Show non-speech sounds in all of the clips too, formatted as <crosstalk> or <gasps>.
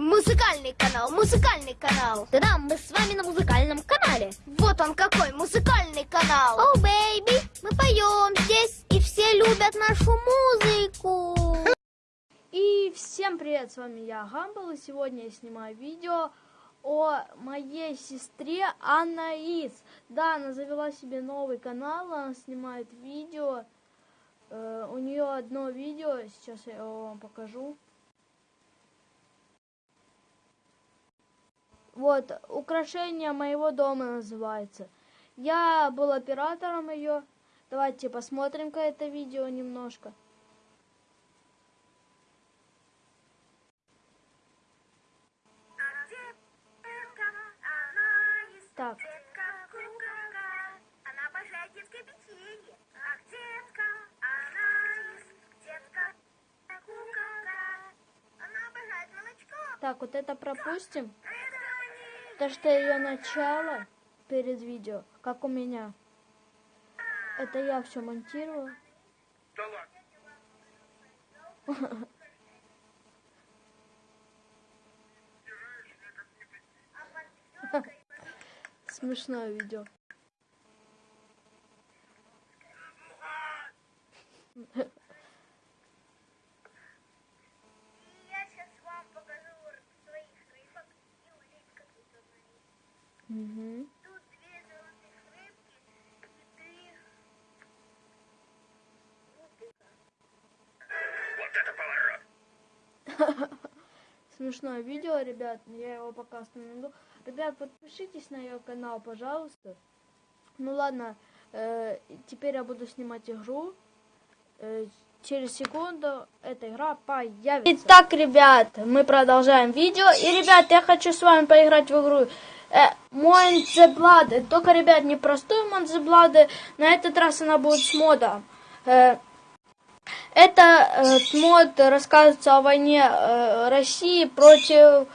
Музыкальный канал, музыкальный канал. Да-да, мы с вами на музыкальном канале. Вот он какой музыкальный канал. О, baby, мы поем здесь, и все любят нашу музыку. И всем привет, с вами я, Гамбол, и сегодня я снимаю видео о моей сестре Анаис. Да, она завела себе новый канал, она снимает видео. Э, у нее одно видео, сейчас я вам покажу. Вот, украшение моего дома называется. Я был оператором ее. Давайте посмотрим-ка это видео немножко. Так. Так, вот это пропустим. То, что ее начало перед видео, как у меня. Это я все монтирую. <laughs> Смешное видео. И я сейчас вам покажу своих рыбок и улиток, как вы говорите. Мгм. Тут две золотых рыбки и три губика. Смешное видео, ребят. Я его пока остановлю. Ребят, подпишитесь на ее канал, пожалуйста. Ну ладно, э, теперь я буду снимать игру. Э, через секунду эта игра появится. Итак, ребят, мы продолжаем видео. И, ребят, я хочу с вами поиграть в игру. Э, Монзеблады. Только, ребят, не простую Монзеблады. На этот раз она будет с модом. Э, это э, мод рассказывается о войне э, России против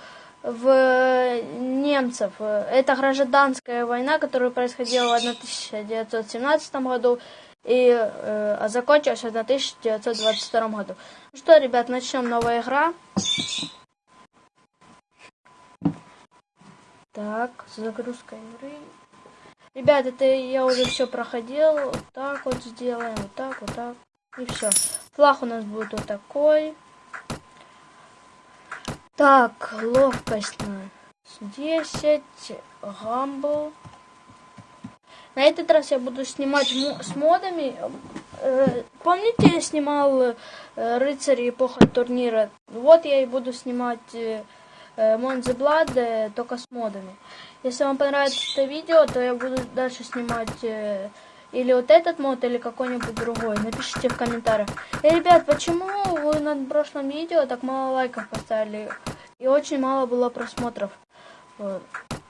в, немцев. Это гражданская война, которая происходила в 1917 году и э, а закончилась в 1922 году. Ну что, ребят, начнем новая игра. Так, загрузка игры. Ребят, это я уже все проходил. Так вот сделаем, вот так, вот так. И все. Флаг у нас будет вот такой. Так, ловкость на 10. Гамбл. На этот раз я буду снимать с модами. Э, Помните, я снимал э, рыцари эпоха турнира? Вот я и буду снимать э, э, только с модами. Если вам понравится это видео, то я буду дальше снимать или вот этот мод, или какой-нибудь другой. Напишите в комментариях. И, ребят, почему вы на прошлом видео так мало лайков поставили? И очень мало было просмотров. Вот.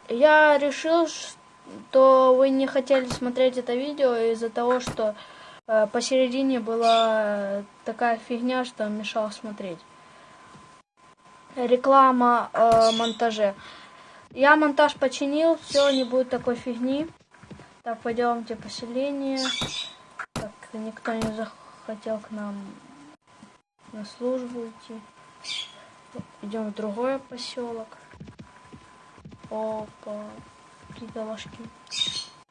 Я решил, что вы не хотели смотреть это видео из-за того, что э, посередине была такая фигня, что мешала смотреть. Реклама э, монтаже. Я монтаж починил, все, не будет такой фигни. Так, пойдемте поселение. Так, никто не захотел к нам на службу идти. Идем в другой поселок. Опа, какие-то ложки.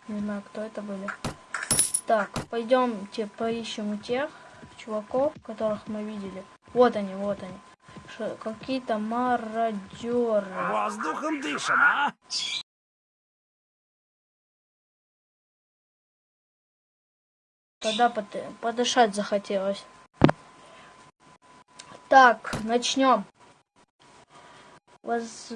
Не знаю, кто это были. Так, пойдемте поищем у тех чуваков, которых мы видели. Вот они, вот они. Какие-то мародеры. Воздухом дышим, а? Тогда под- подышать захотелось. Так, начнем. Воз-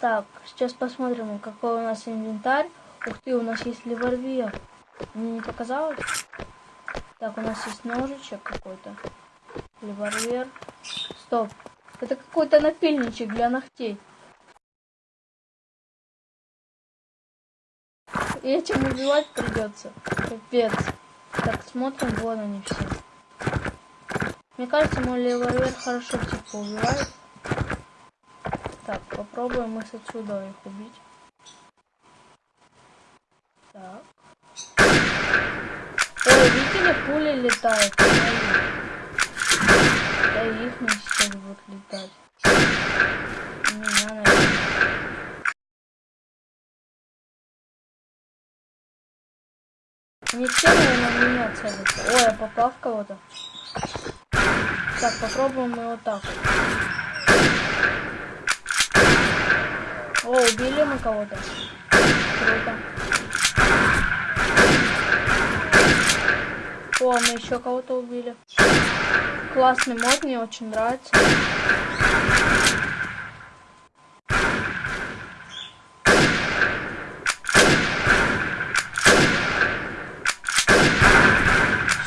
Так, сейчас посмотрим, какой у нас инвентарь. Ух ты, у нас есть револьвер. Мне не показалось? Так, у нас есть ножичек какой-то. Револьвер. Стоп. Это какой-то напильничек для ногтей. И этим убивать придется. Капец. Так, смотрим, вон они все. Мне кажется, мой револьвер хорошо типа убивает. Так, попробуем мы с отсюда их убить. Так. Ой, видели, пули летают. Да их не сейчас будут летать. меня, наверное. Не все, наверное, в меня целятся. Ой, я попал в кого-то. Так, попробуем вот так. О, убили мы кого-то. Круто. О, мы еще кого-то убили. Классный мод, мне очень нравится.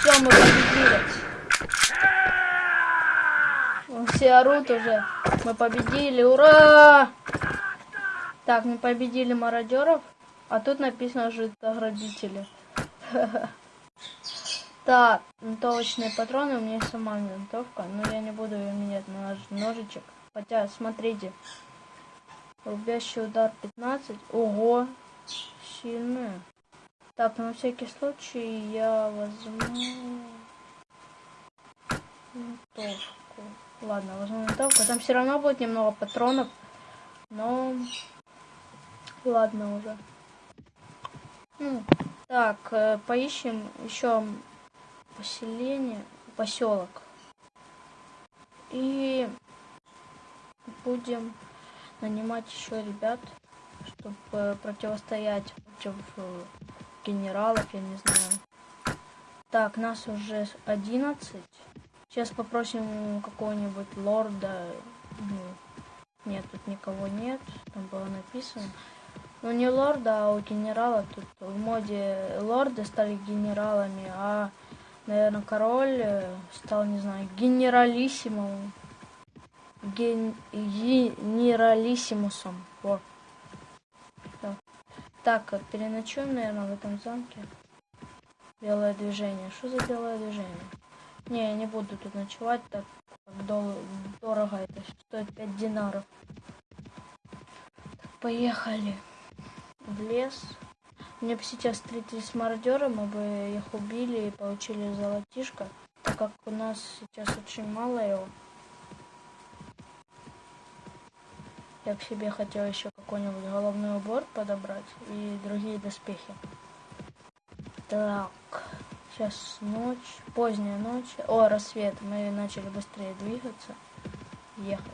Все, победили. Все орут уже. Мы победили, ура! Так, мы победили мародеров, а тут написано житоградители. <laughs> Так, винтовочные патроны, у меня есть сама винтовка, но я не буду ее менять на нож- ножичек. Хотя, смотрите, рубящий удар 15, ого, сильная. Так, на всякий случай я возьму винтовку. Ладно, возьму винтовку. Там все равно будет немного патронов, но ладно уже. Ну, так, э, поищем еще поселение, поселок. И будем нанимать еще ребят, чтобы противостоять против э, генералов, я не знаю. Так, нас уже 11. Сейчас попросим какого-нибудь лорда. Ну, Нет, тут никого нет. Там было написано. Ну не лорда, а у генерала. Тут в моде лорды стали генералами, а, наверное, король э, стал, не знаю, генералиссимом. Ген... Генералиссимусом. Вот. Так. Так, переночуем, наверное, в этом замке. Белое движение. Что за белое движение? Не, я не буду тут ночевать, так как дол- дорого это стоит 5 динаров. Так, поехали в лес. Мне бы сейчас встретились с мародером, мы бы их убили и получили золотишко, так как у нас сейчас очень мало его. Я к себе хотел еще какой-нибудь головной убор подобрать и другие доспехи. Так, сейчас ночь, поздняя ночь. О, рассвет. Мы начали быстрее двигаться, ехать.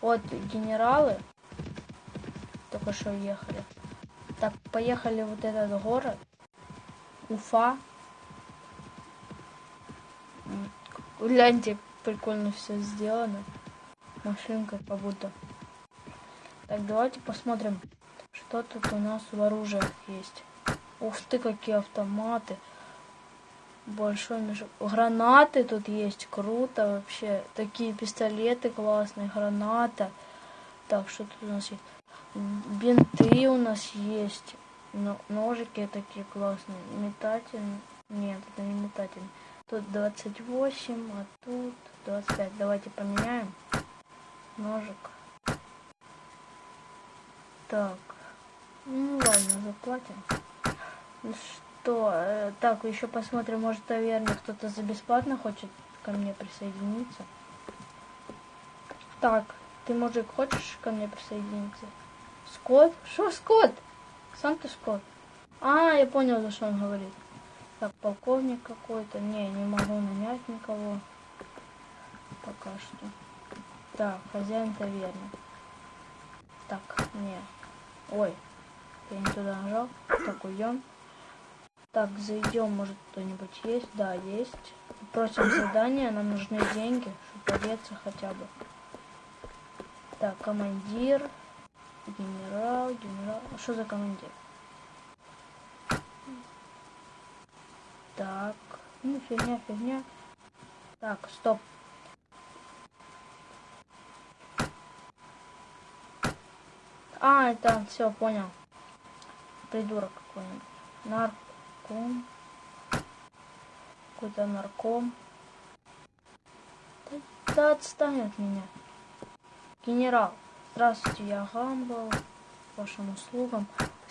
Вот генералы только что ехали. Так, поехали вот этот город. Уфа. Гляньте, прикольно все сделано. Машинка как будто. Так, давайте посмотрим, что тут у нас в оружиях есть. Ух ты, какие автоматы. Большой мешок. Гранаты тут есть. Круто вообще. Такие пистолеты классные. Граната. Так, что тут у нас есть? Бинты у нас есть. Но, ножики такие классные. Метательные. Нет, это не метательные. Тут 28, а тут 25. Давайте поменяем. Ножик. Так. Ну ладно, заплатим. Ну что, э, так, еще посмотрим, может, в таверне кто-то за бесплатно хочет ко мне присоединиться. Так, ты, мужик, хочешь ко мне присоединиться? Скотт? Что Скотт? Сам ты Скотт. А, я понял, за что он говорит. Так, полковник какой-то. Не, не могу нанять никого. Пока что. Так, хозяин таверны. Так, не. Ой, я не туда нажал. Так, уйдем. Так, зайдем, может кто-нибудь есть? Да, есть. Просим задание, нам нужны деньги, чтобы одеться хотя бы. Так, командир, генерал, генерал. А Что за командир? Так, ну фигня, фигня. Так, стоп. А, это все, понял. Придурок какой-нибудь. Нарком. Какой-то нарком. Да, да отстань от меня. Генерал. Здравствуйте, я Гамбл. Вашим услугам.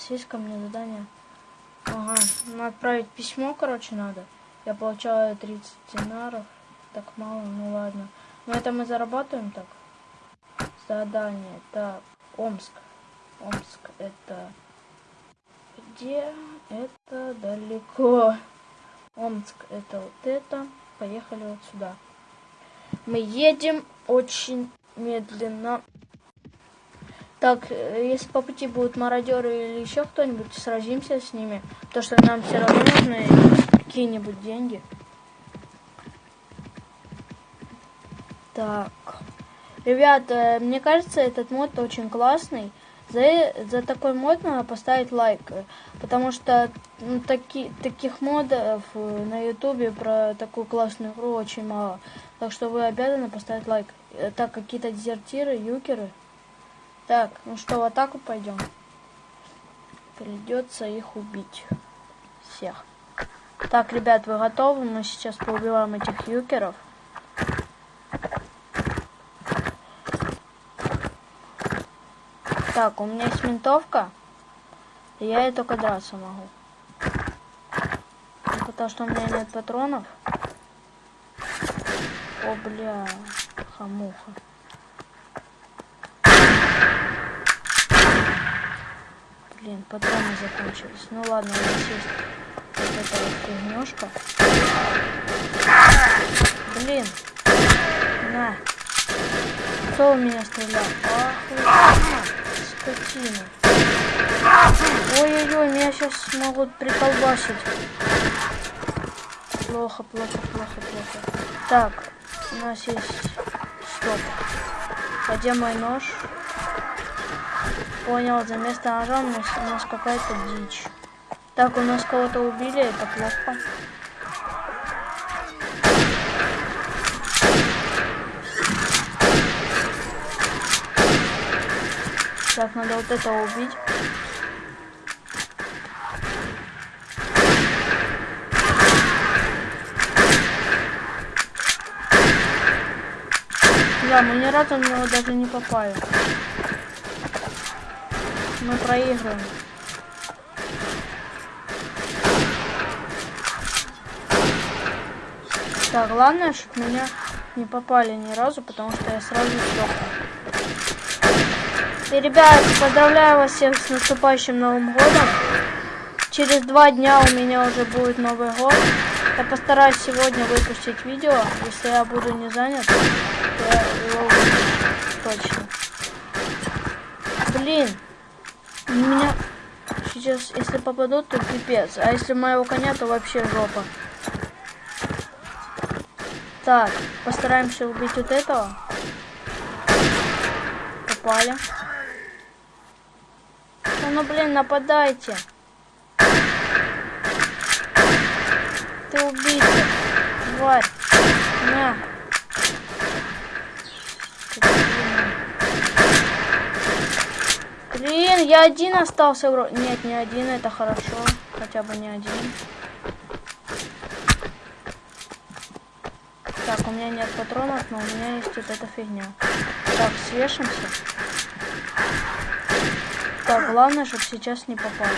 Есть ко мне задание. Ага, ну отправить письмо, короче, надо. Я получаю 30 динаров. Так мало, ну ладно. Но это мы зарабатываем так. задание. Так, Омск. Омск это где? Это далеко. Омск это вот это. Поехали вот сюда. Мы едем очень медленно. Так, э, если по пути будут мародеры или еще кто-нибудь, сразимся с ними. То, что нам все равно нужны какие-нибудь деньги. Так. Ребята, мне кажется, этот мод очень классный. За, за такой мод надо поставить лайк. э, Потому что ну, таки, таких модов э, на ютубе про такую классную игру очень мало. Так что вы обязаны поставить лайк. Э, Так, какие-то дезертиры, юкеры. Так, ну что, в атаку пойдем. Придется их убить. Всех. Так, ребят, вы готовы? Мы сейчас поубиваем этих юкеров. Так, у меня есть винтовка. И я ей только драться могу. Ну, Потому что у меня нет патронов. О, бля, хамуха. Блин, патроны закончились. Ну ладно, у нас есть вот эта вот фигнёшка. Блин. На. Кто у меня стрелял? Вы, скотина. Ой-ой-ой, меня сейчас могут приколбасить. Плохо, плохо, плохо, плохо. Так, у нас есть... Стоп. Где мой нож? Понял, за место ножа у нас, у нас какая-то дичь. Так, у нас кого-то убили, это плохо. Так, надо вот этого убить. Да, мы ни разу в него даже не попали. Мы проигрываем. Так, главное, чтобы меня не попали ни разу, потому что я сразу сдохну. И, ребят, поздравляю вас всех с наступающим Новым годом. Через два дня у меня уже будет Новый год. Я постараюсь сегодня выпустить видео. Если я буду не занят, то я его. Точно. Блин. У меня сейчас, если попадут, то пипец. А если моего коня, то вообще жопа. Так, постараемся убить вот этого. Попали. Да ну блин, нападайте. Ты убийца. Тварь. На. Блин, я один остался вроде. Нет, не один, это хорошо. Хотя бы не один. Так, у меня нет патронов, но у меня есть вот эта фигня. Так, свешимся. Так, главное, чтобы сейчас не попали.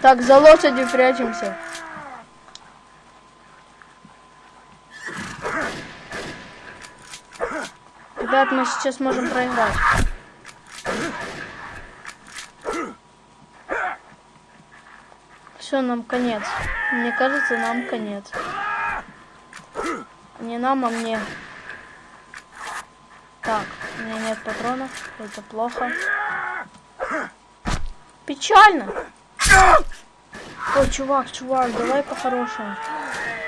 Так, за лошадью прячемся. Ребят, мы сейчас можем проиграть. Все, нам конец. Мне кажется, нам конец. Не нам, а мне. Так, у меня нет патронов. Это плохо. Печально. Ой, чувак, чувак, давай по-хорошему.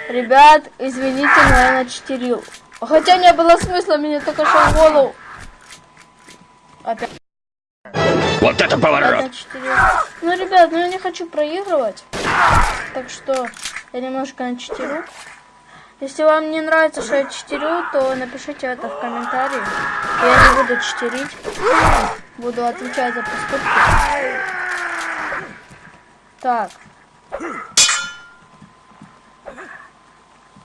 Ребят, извините, но я начтерил. Хотя не было смысла, мне только что в голову. Опять. Вот это поворот! Ну, ребят, ну я не хочу проигрывать. Так что я немножко начтерю. Если вам не нравится, что я читерю, то напишите это в комментарии. Я не буду читерить. Буду отвечать за поступки. Так.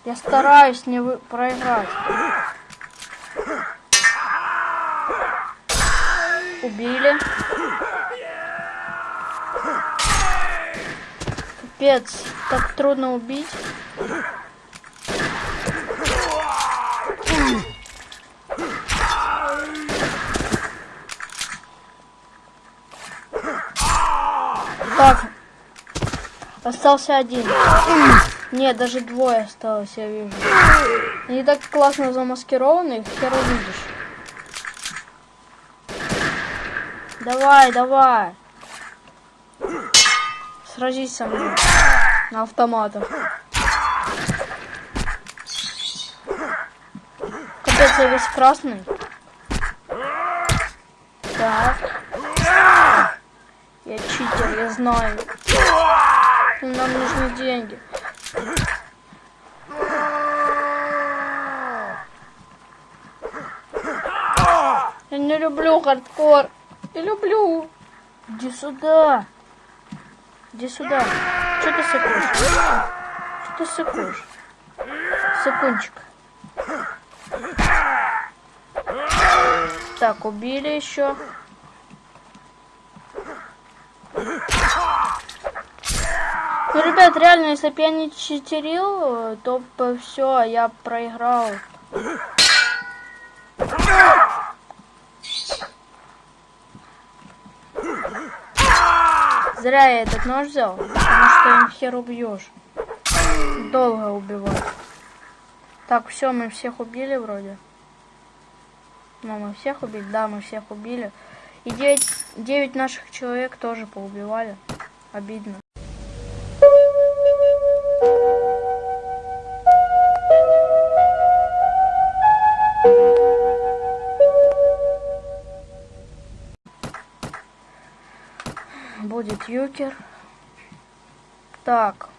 Я стараюсь не вы... проиграть. Убили. Капец, так трудно убить. Так. Остался один. Нет, даже двое осталось, я вижу. Они так классно замаскированы, их хер увидишь. Давай, давай. Сразись со мной. На автоматах. Капец, я весь красный. Так. Я знаю. Нам нужны деньги. Я не люблю хардкор. Я люблю. Иди сюда. Иди сюда. Что ты сыкуешь? Что ты сыкуешь? Секундчик. Так, убили еще. Ну, ребят, реально, если бы я не читерил, то все, я проиграл. Зря я этот нож взял, потому что им хер убьешь. Долго убивать. Так, все, мы всех убили вроде. Ну, мы всех убили, да, мы всех убили. И 9, 9 наших человек тоже поубивали. Обидно. Будет юкер. Так,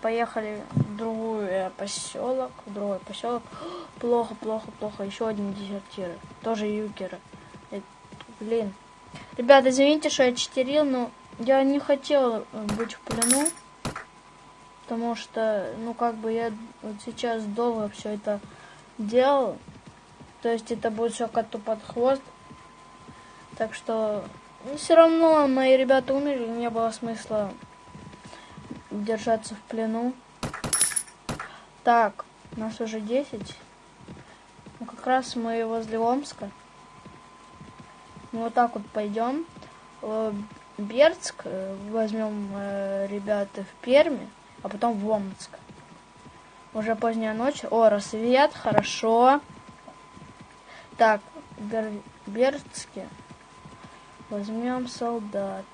поехали в другую э, поселок, в другой поселок. <gasps> Плохо, плохо, плохо. Еще один дезертир. Тоже юкеры. Э, блин. Ребята, извините, что я читерил, но я не хотел э, быть в плену. Потому что, ну, как бы я вот сейчас долго все это делал. То есть это будет все коту под хвост. Так что, ну, все равно мои ребята умерли, не было смысла держаться в плену. Так, нас уже 10. Ну, как раз мы возле Омска. Мы вот так вот пойдем. В Бердск э, возьмем э, ребята в Перми, а потом в Омск. Уже поздняя ночь. О, рассвет, хорошо. Так, Бер... Бердске возьмем солдат.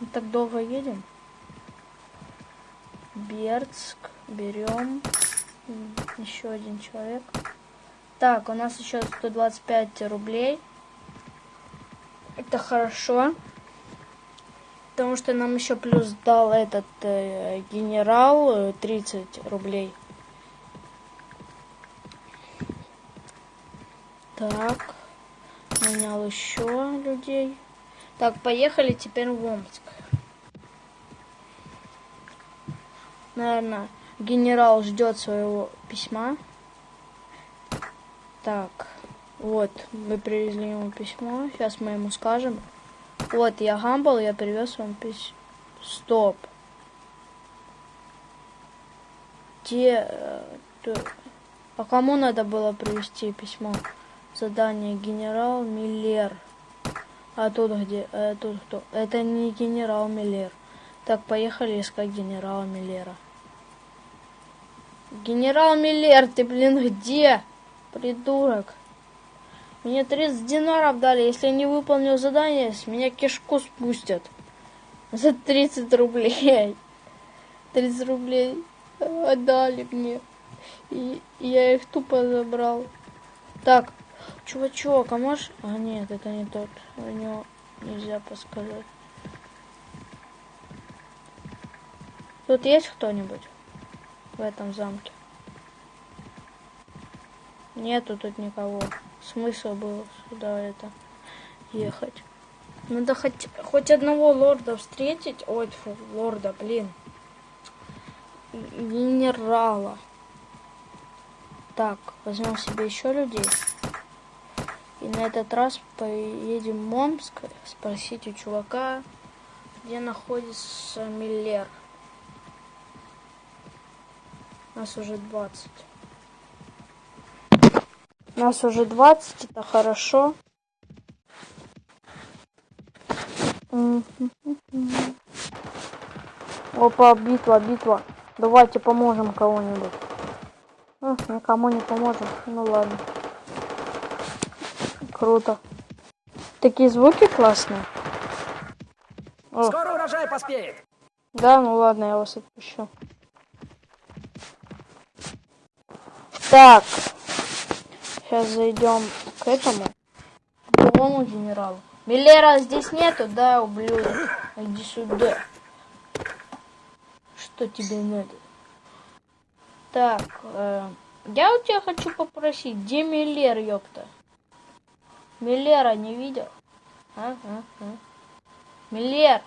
Мы так долго едем. Бердск берем. Еще один человек. Так, у нас еще 125 рублей. Это хорошо. Потому что нам еще плюс дал этот э, генерал э, 30 рублей. Так. Нанял еще людей. Так, поехали теперь в Омск. Наверное, генерал ждет своего письма. Так, вот, мы привезли ему письмо. Сейчас мы ему скажем. Вот, я Гамбл, я привез вам письмо. Стоп. Где... э, А кому надо было привести письмо? Задание генерал Миллер. А тут где? А тут кто? Это не генерал Миллер. Так, поехали искать генерала Миллера. Генерал Миллер, ты, блин, где? Придурок. Мне 30 динаров дали. Если я не выполнил задание, с меня кишку спустят. За 30 рублей. 30 рублей отдали мне. И я их тупо забрал. Так, чувачок, а можешь... А нет, это не тот. У него нельзя подсказать. Тут есть кто-нибудь в этом замке? Нету тут никого. Смысл был сюда это ехать. Надо хоть, хоть одного лорда встретить. Ой, фу, лорда, блин. Генерала. Так, возьмем себе еще людей. И на этот раз поедем в Момск спросить у чувака, где находится Миллер. Нас уже 20. Нас уже 20, это хорошо. Опа, битва, битва. Давайте поможем кого-нибудь. Никому не поможем. Ну ладно. Круто. Такие звуки классные. О, Скоро урожай поспеет. да, ну ладно, я вас отпущу. Так. Сейчас зайдем к этому. К другому генералу. Миллера здесь нету, да, ублюдок? Иди сюда. Что тебе надо? Так, э, я у тебя хочу попросить, где Миллер, ёпта? Миллера не видел? А, а, а. Миллер,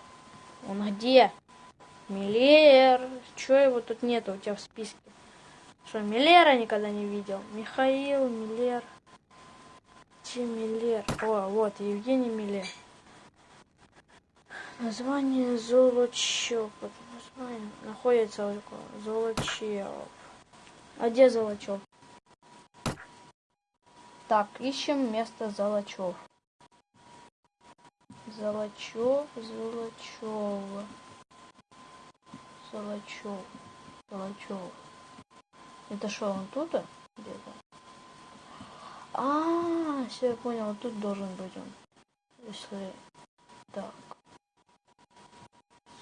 он где? Миллер, чё его тут нету у тебя в списке? Что, Миллера никогда не видел? Михаил, Миллер. Где Миллер? О, вот, Евгений Миллер. Название Золочев. Название находится Золочев. А где Золочев? Так, ищем место Золочев. Золочев, Золочева. Золочев, Золочев. Это что, он тут? Где-то? А, все, я понял, вот тут должен быть он. Если... Так.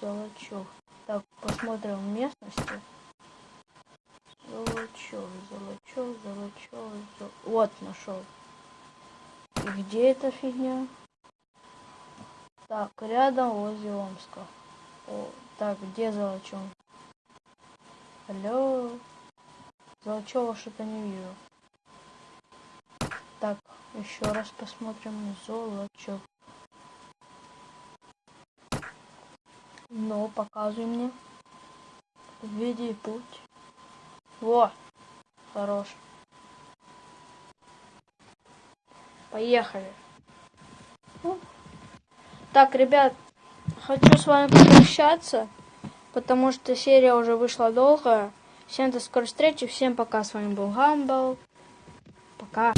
Золочев. Так, посмотрим местности. Золочев, Золочев, Золочев, Зол- Вот, нашел. И где эта фигня? Так, рядом возле Омска. О, так, где Золочев? Алло. Золочева что-то не вижу. Так, еще раз посмотрим. Золочев. Ну, показывай мне. Веди путь. Во, хорош. Поехали. Ну. Так, ребят, хочу с вами попрощаться, потому что серия уже вышла долгая. Всем до скорой встречи, всем пока. С вами был Гамбл. Пока.